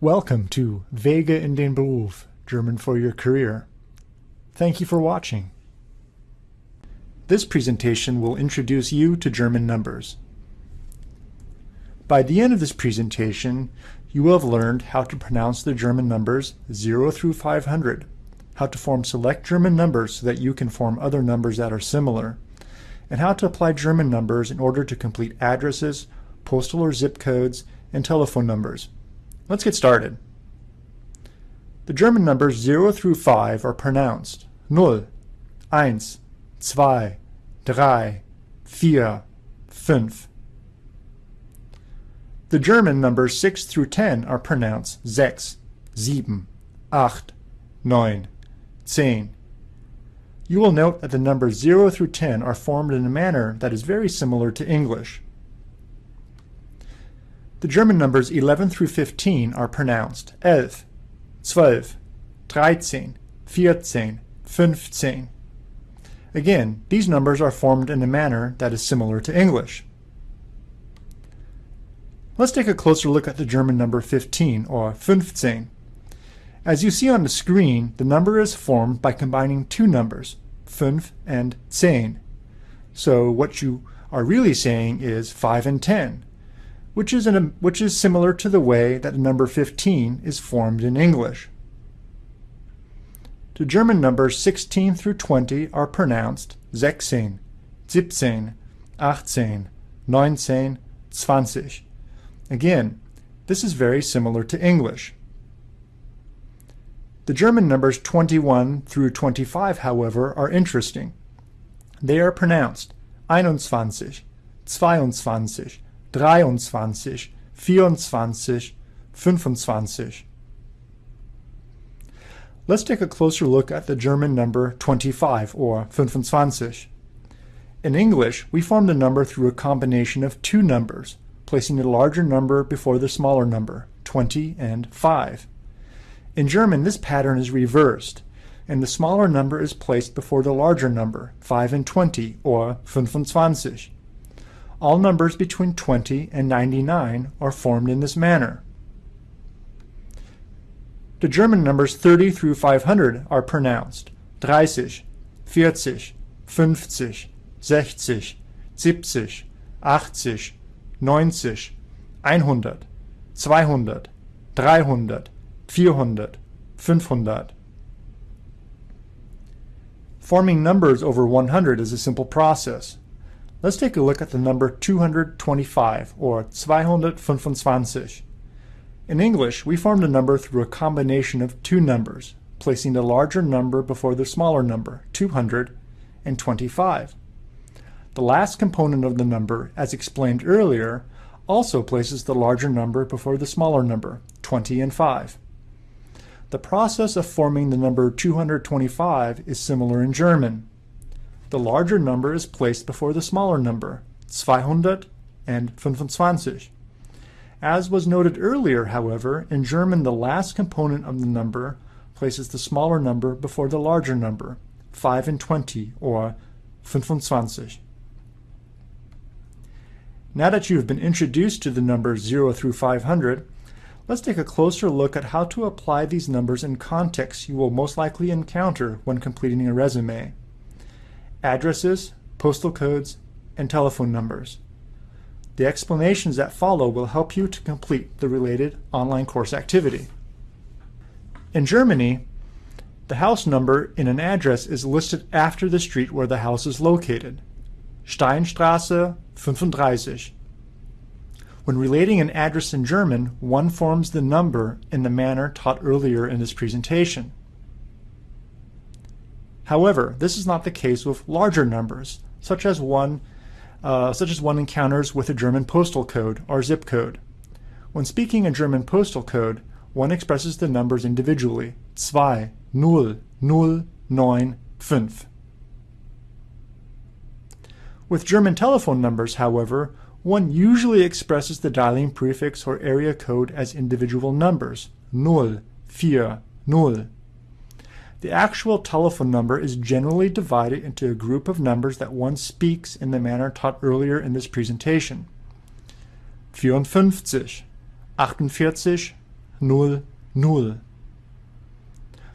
Welcome to Wege in den Beruf, German for your career. Thank you for watching. This presentation will introduce you to German numbers. By the end of this presentation, you will have learned how to pronounce the German numbers 0 through 500, how to form select German numbers so that you can form other numbers that are similar, and how to apply German numbers in order to complete addresses, postal or zip codes, and telephone numbers. Let's get started. The German numbers 0 through 5 are pronounced 0, 1, 2, 3, 4, 5. The German numbers 6 through 10 are pronounced sechs, sieben, acht, neun, zehn. You will note that the numbers 0 through 10 are formed in a manner that is very similar to English. The German numbers 11 through 15 are pronounced elf, zwölf, dreizehn, vierzehn, fünfzehn. Again, these numbers are formed in a manner that is similar to English. Let's take a closer look at the German number 15, or 15. As you see on the screen, the number is formed by combining two numbers, 5 and 10. So what you are really saying is 5 and 10 which is, an, which is similar to the way that the number 15 is formed in English. The German numbers 16 through 20 are pronounced sechzehn, siebzehn, achtzehn, neunzehn, zwanzig. Again, this is very similar to English. The German numbers 21 through 25, however, are interesting. They are pronounced einundzwanzig, zweiundzwanzig, 23, 24, 25. Let's take a closer look at the German number 25, or 25. In English, we form the number through a combination of two numbers, placing the larger number before the smaller number, 20 and 5. In German, this pattern is reversed, and the smaller number is placed before the larger number, 5 and 20, or 25. All numbers between 20 and 99 are formed in this manner. The German numbers 30 through 500 are pronounced 30, 40, 50, 60, 70, 80, 90, 100, 200, 300, 400, 500. Forming numbers over 100 is a simple process. Let's take a look at the number 225, or 225. In English, we form the number through a combination of two numbers, placing the larger number before the smaller number, 225. The last component of the number, as explained earlier, also places the larger number before the smaller number, 20 and 5. The process of forming the number 225 is similar in German the larger number is placed before the smaller number, 225. As was noted earlier, however, in German the last component of the number places the smaller number before the larger number, 5 and 20, or 25. Now that you have been introduced to the numbers 0 through 500, let's take a closer look at how to apply these numbers in contexts you will most likely encounter when completing a resume addresses, postal codes, and telephone numbers. The explanations that follow will help you to complete the related online course activity. In Germany, the house number in an address is listed after the street where the house is located. Steinstraße 35. When relating an address in German, one forms the number in the manner taught earlier in this presentation. However, this is not the case with larger numbers, such as one, uh, such as one encounters with a German postal code or zip code. When speaking a German postal code, one expresses the numbers individually, 2, 0, 0, 9, 5. With German telephone numbers, however, one usually expresses the dialing prefix or area code as individual numbers, 0, 4, 0, the actual telephone number is generally divided into a group of numbers that one speaks in the manner taught earlier in this presentation. 54, 48, null, null.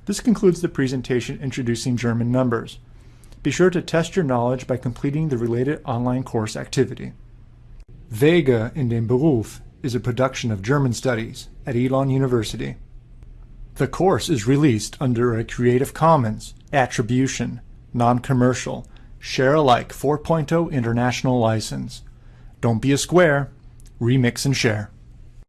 This concludes the presentation introducing German numbers. Be sure to test your knowledge by completing the related online course activity. Wege in den Beruf is a production of German Studies at Elon University. The course is released under a Creative Commons Attribution, Non-Commercial, Share Alike 4.0 International License. Don't be a square, remix and share.